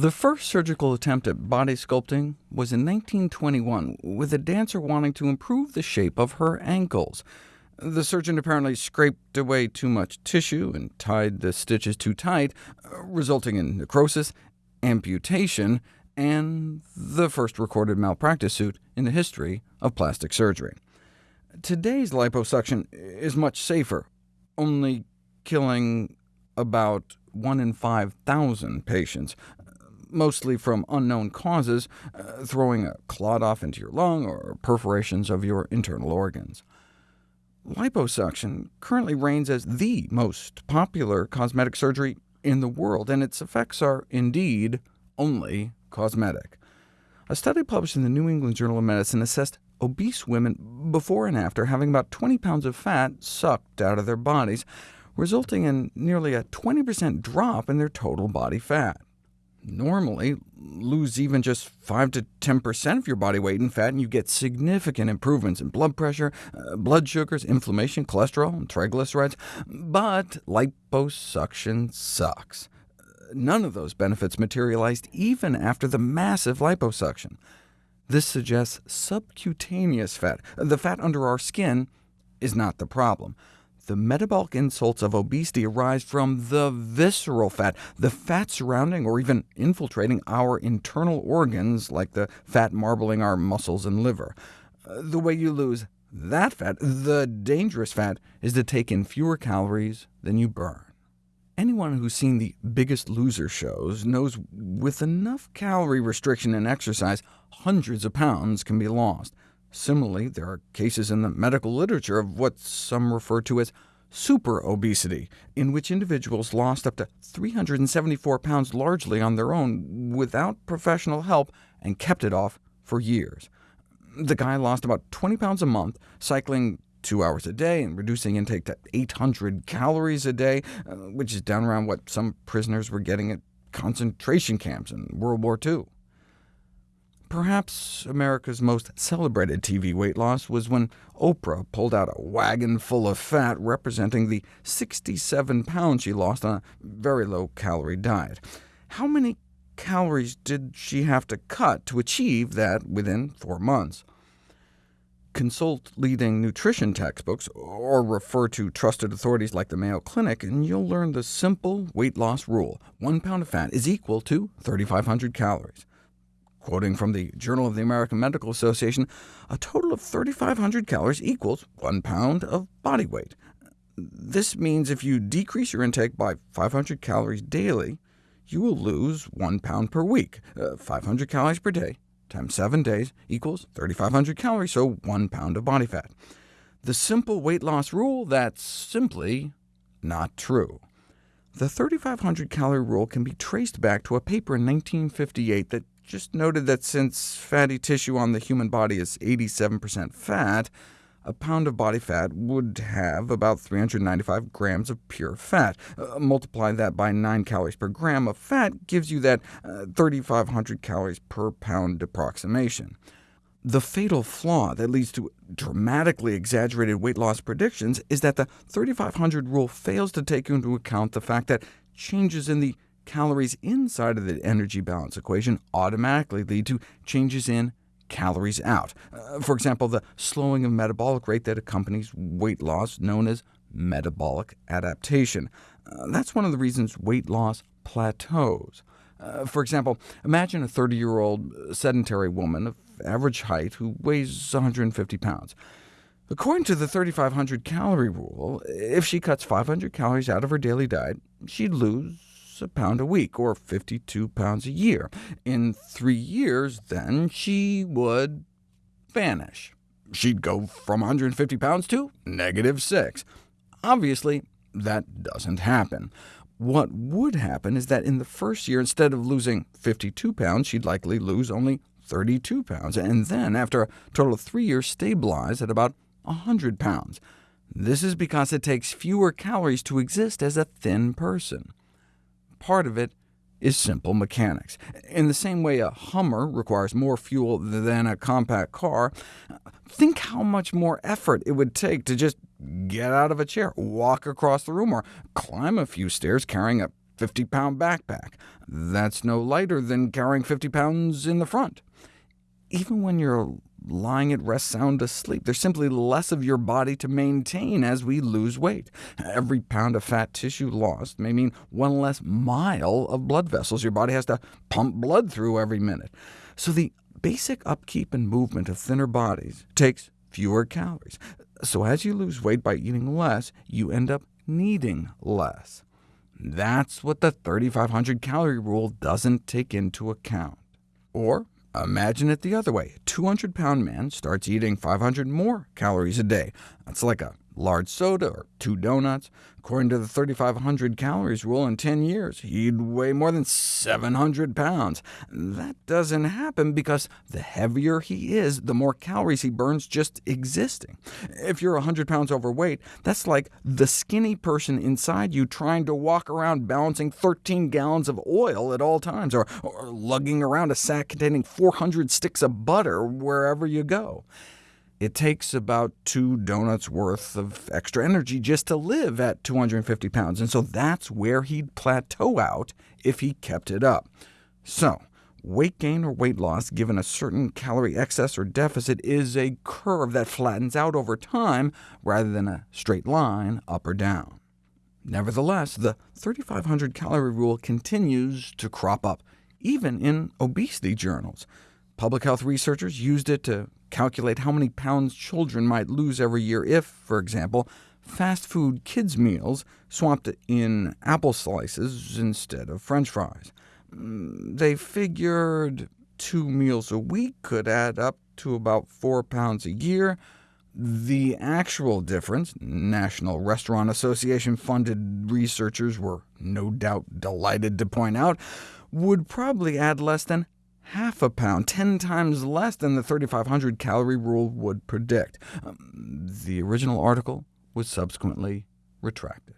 The first surgical attempt at body sculpting was in 1921, with a dancer wanting to improve the shape of her ankles. The surgeon apparently scraped away too much tissue and tied the stitches too tight, resulting in necrosis, amputation, and the first recorded malpractice suit in the history of plastic surgery. Today's liposuction is much safer, only killing about 1 in 5,000 patients, mostly from unknown causes, uh, throwing a clot off into your lung or perforations of your internal organs. Liposuction currently reigns as the most popular cosmetic surgery in the world, and its effects are indeed only cosmetic. A study published in the New England Journal of Medicine assessed obese women before and after having about 20 pounds of fat sucked out of their bodies, resulting in nearly a 20% drop in their total body fat normally lose even just 5 to 10% of your body weight in fat, and you get significant improvements in blood pressure, uh, blood sugars, inflammation, cholesterol, and triglycerides. But liposuction sucks. None of those benefits materialized even after the massive liposuction. This suggests subcutaneous fat, the fat under our skin, is not the problem. The metabolic insults of obesity arise from the visceral fat, the fat surrounding or even infiltrating our internal organs, like the fat marbling our muscles and liver. Uh, the way you lose that fat, the dangerous fat, is to take in fewer calories than you burn. Anyone who's seen the Biggest Loser shows knows with enough calorie restriction and exercise, hundreds of pounds can be lost. Similarly, there are cases in the medical literature of what some refer to as super obesity, in which individuals lost up to 374 pounds largely on their own without professional help and kept it off for years. The guy lost about 20 pounds a month, cycling two hours a day and reducing intake to 800 calories a day, uh, which is down around what some prisoners were getting at concentration camps in World War II. Perhaps America's most celebrated TV weight loss was when Oprah pulled out a wagon full of fat representing the 67 pounds she lost on a very low-calorie diet. How many calories did she have to cut to achieve that within four months? Consult leading nutrition textbooks, or refer to trusted authorities like the Mayo Clinic, and you'll learn the simple weight loss rule. One pound of fat is equal to 3,500 calories. Quoting from the Journal of the American Medical Association, a total of 3,500 calories equals 1 pound of body weight. This means if you decrease your intake by 500 calories daily, you will lose 1 pound per week. Uh, 500 calories per day times 7 days equals 3,500 calories, so 1 pound of body fat. The simple weight loss rule, that's simply not true. The 3,500 calorie rule can be traced back to a paper in 1958 that just noted that since fatty tissue on the human body is 87% fat, a pound of body fat would have about 395 grams of pure fat. Uh, multiply that by 9 calories per gram of fat gives you that uh, 3,500 calories per pound approximation. The fatal flaw that leads to dramatically exaggerated weight loss predictions is that the 3,500 rule fails to take into account the fact that changes in the calories inside of the energy balance equation automatically lead to changes in calories out. Uh, for example, the slowing of metabolic rate that accompanies weight loss, known as metabolic adaptation. Uh, that's one of the reasons weight loss plateaus. Uh, for example, imagine a 30-year-old sedentary woman of average height who weighs 150 pounds. According to the 3,500 calorie rule, if she cuts 500 calories out of her daily diet, she'd lose a pound a week, or 52 pounds a year. In three years, then, she would vanish. She'd go from 150 pounds to negative 6. Obviously, that doesn't happen. What would happen is that in the first year, instead of losing 52 pounds, she'd likely lose only 32 pounds, and then, after a total of three years, stabilize at about 100 pounds. This is because it takes fewer calories to exist as a thin person part of it is simple mechanics. In the same way a Hummer requires more fuel than a compact car, think how much more effort it would take to just get out of a chair, walk across the room, or climb a few stairs carrying a 50-pound backpack. That's no lighter than carrying 50 pounds in the front. Even when you're lying at rest sound asleep, there's simply less of your body to maintain as we lose weight. Every pound of fat tissue lost may mean one less mile of blood vessels your body has to pump blood through every minute. So the basic upkeep and movement of thinner bodies takes fewer calories. So as you lose weight by eating less, you end up needing less. That's what the 3,500 calorie rule doesn't take into account. Or imagine it the other way. A 200-pound man starts eating 500 more calories a day. That's like a large soda or two donuts. According to the 3,500 calories rule, in 10 years, he'd weigh more than 700 pounds. That doesn't happen because the heavier he is, the more calories he burns just existing. If you're 100 pounds overweight, that's like the skinny person inside you trying to walk around balancing 13 gallons of oil at all times, or, or lugging around a sack containing 400 sticks of butter wherever you go. It takes about two donuts worth of extra energy just to live at 250 pounds, and so that's where he'd plateau out if he kept it up. So, weight gain or weight loss given a certain calorie excess or deficit is a curve that flattens out over time, rather than a straight line up or down. Nevertheless, the 3,500 calorie rule continues to crop up, even in obesity journals. Public health researchers used it to calculate how many pounds children might lose every year if, for example, fast food kids' meals swapped in apple slices instead of french fries. Mm, they figured two meals a week could add up to about 4 pounds a year. The actual difference, National Restaurant Association-funded researchers were no doubt delighted to point out, would probably add less than half a pound, 10 times less than the 3,500 calorie rule would predict. Um, the original article was subsequently retracted.